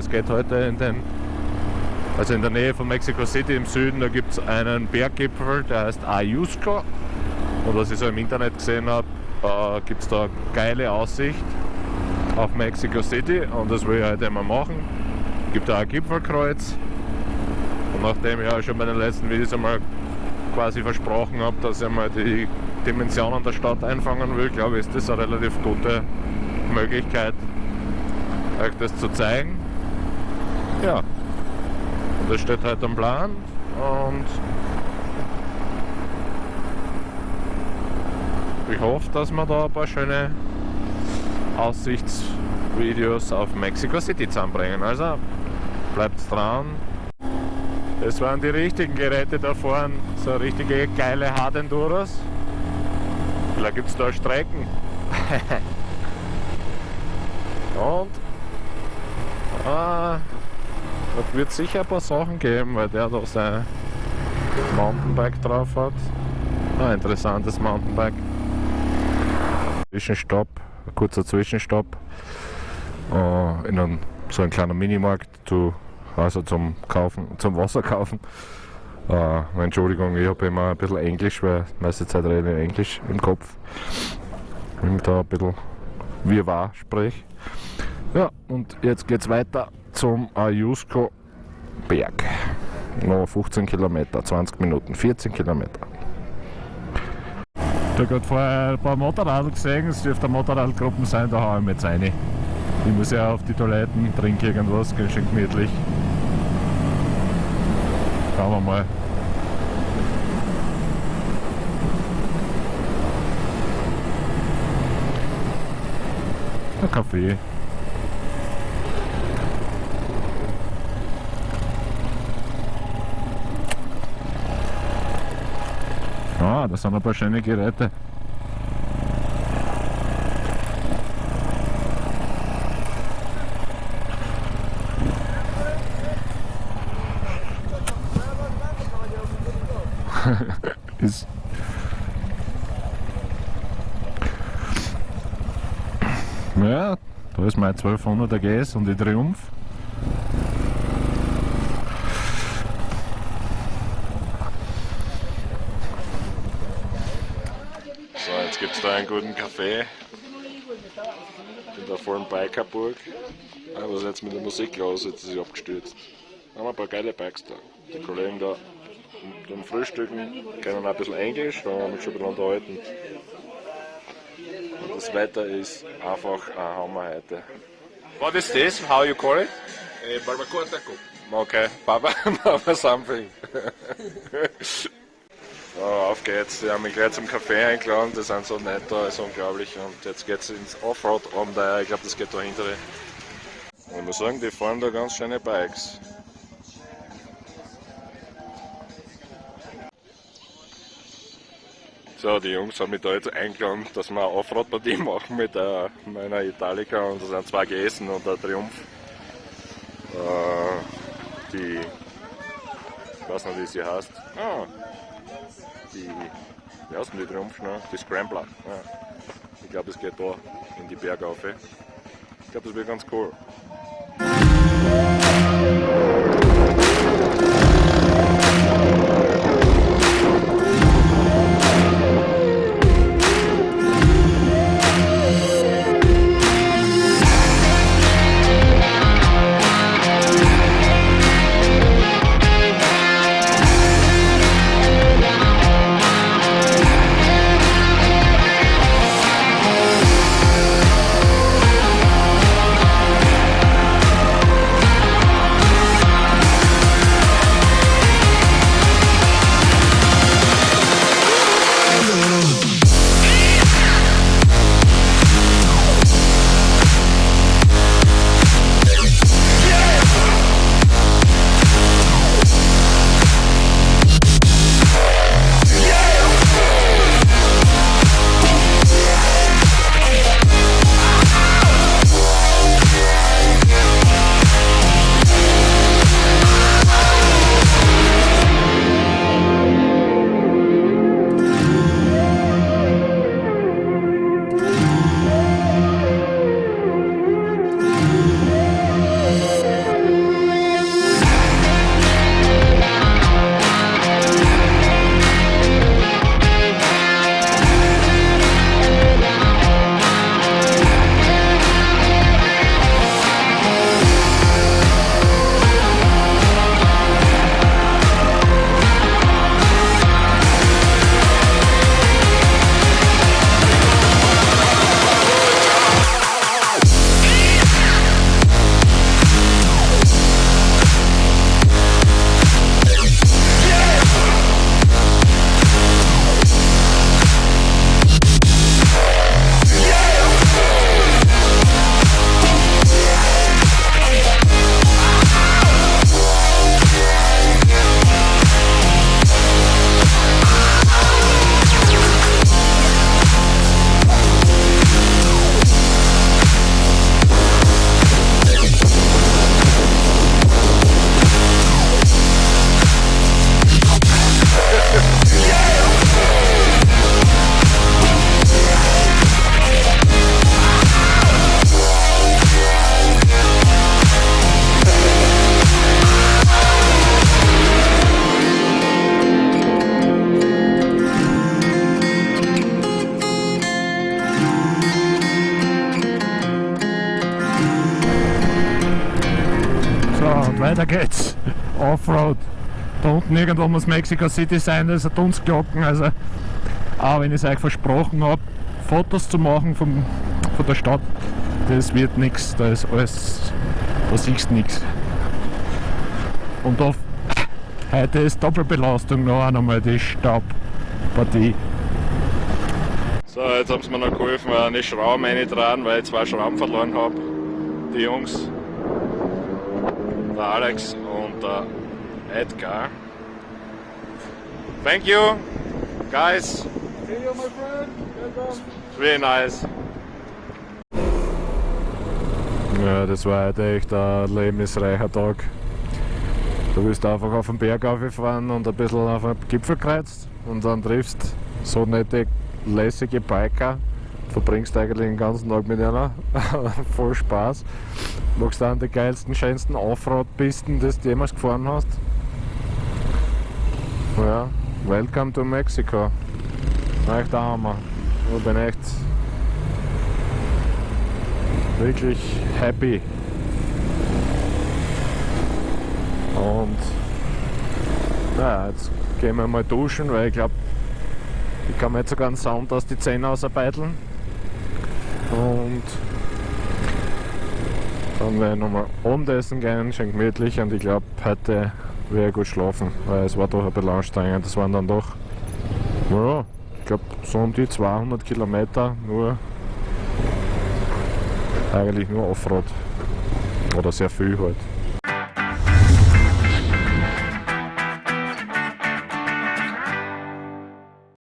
es geht heute in den, also in der Nähe von Mexico City im Süden, da gibt es einen Berggipfel, der heißt Ayusco. Und was ich so im Internet gesehen habe, äh, gibt es da geile Aussicht auf Mexico City und das will ich heute mal machen. Gibt da ein Gipfelkreuz. Und nachdem ich ja schon bei den letzten Videos einmal quasi versprochen habe, dass ich mal die Dimensionen der Stadt einfangen will, glaube ich, ist das eine relativ gute Möglichkeit, euch das zu zeigen. Ja, und das steht heute am Plan und ich hoffe, dass wir da ein paar schöne Aussichtsvideos auf Mexico City zusammenbringen. Also bleibt dran. Es waren die richtigen Geräte da vorne, so richtige geile Hardenduros. Vielleicht gibt es da Strecken. Und ah, da wird sicher ein paar Sachen geben, weil der da sein Mountainbike drauf hat. Ein interessantes Mountainbike. Zwischenstopp, ein kurzer Zwischenstopp uh, in einem, so ein kleiner Minimarkt, zu, also zum Kaufen, zum Wasser kaufen. Uh, Entschuldigung, ich habe immer ein bisschen Englisch, weil meiste Zeit rede ich Englisch im Kopf. Wenn ich da ein bisschen wirrwarr spreche. Ja, und jetzt geht es weiter zum Ayusco Berg. Noch 15 Kilometer, 20 Minuten, 14 Kilometer. Ich habe gerade vorher ein paar Motorradl gesehen, es dürfte Motorradgruppen sein, da haue ich jetzt rein. Ich muss ja auf die Toiletten, trinke irgendwas, ganz schön gemütlich. Schauen wir mal. Ein Kaffee. Ah, das sind ein paar schöne Geräte. ist ja, da ist mein 1200er GS und die Triumph. Jetzt gibt es da einen guten Kaffee in der vollen Bikerburg. Ah, was ist jetzt mit der Musik los? Jetzt ist sie abgestürzt. Da haben wir ein paar geile Bikes da. Die Kollegen da beim Frühstücken können ein bisschen Englisch, da haben wir uns schon ein bisschen unterhalten. Und das Wetter ist einfach ein Hammer heute. What is this? How you call it? Eh, barbacoa taco. Okay, Baba, Baba something. so, auf geht's. Die haben mich gleich zum Café eingeladen, die sind so nett da, ist unglaublich. Und jetzt geht's ins Offroad Abenteuer, ich glaube das geht da hintere. Ich muss sagen, die fahren da ganz schöne Bikes. So, die Jungs haben mich da jetzt eingeladen, dass wir eine Offroad-Partie machen mit äh, meiner Italica und das sind zwei GS und der Triumph. Äh, die, ich weiß nicht wie sie heißt. Ah, die, wie die Triumph schnell? Die Scrambler. Ja. Ich glaube, es geht da in die Berge auf. Ich glaube, das wird ganz cool. Weiter geht's. Offroad. Da unten irgendwo muss Mexico City sein, das ist ein Dunstglocken. Also, auch wenn ich es euch versprochen habe, Fotos zu machen vom, von der Stadt, das wird nichts. Da ist alles, da siehst du nichts. Und da, heute ist Doppelbelastung noch einmal die Staubpartie. So, jetzt haben sie mir noch geholfen, eine Schraube reinzutragen, weil ich zwei Schrauben verloren habe. Die Jungs, der Alex und der Edgar. Thank you, guys. See you, my friend. Welcome. It's really nice. Ja, das war heute echt ein lebensreicher Tag. Du bist einfach auf den Berg aufgefahren und ein bisschen auf den Gipfel gekreuzt und dann triffst so nette, lässige Biker. Verbringst eigentlich den ganzen Tag mit einer. Voll Spaß. Machst dann die geilsten, schönsten Offroad-Pisten, die du jemals gefahren hast. Ja, welcome to Mexico. Echt der Hammer. Ich bin echt wirklich happy. Und ja, jetzt gehen wir mal duschen, weil ich glaube, ich kann mir jetzt sogar einen Sound aus die Zähne ausarbeiten. Und dann werde ich nochmal Abendessen gehen, schön gemütlich und ich glaube, heute werde ich gut schlafen, weil es war doch ein bisschen anstrengend. Das waren dann doch, ja, ich glaube, so um die 200 Kilometer nur, eigentlich nur Offroad. Oder sehr viel halt.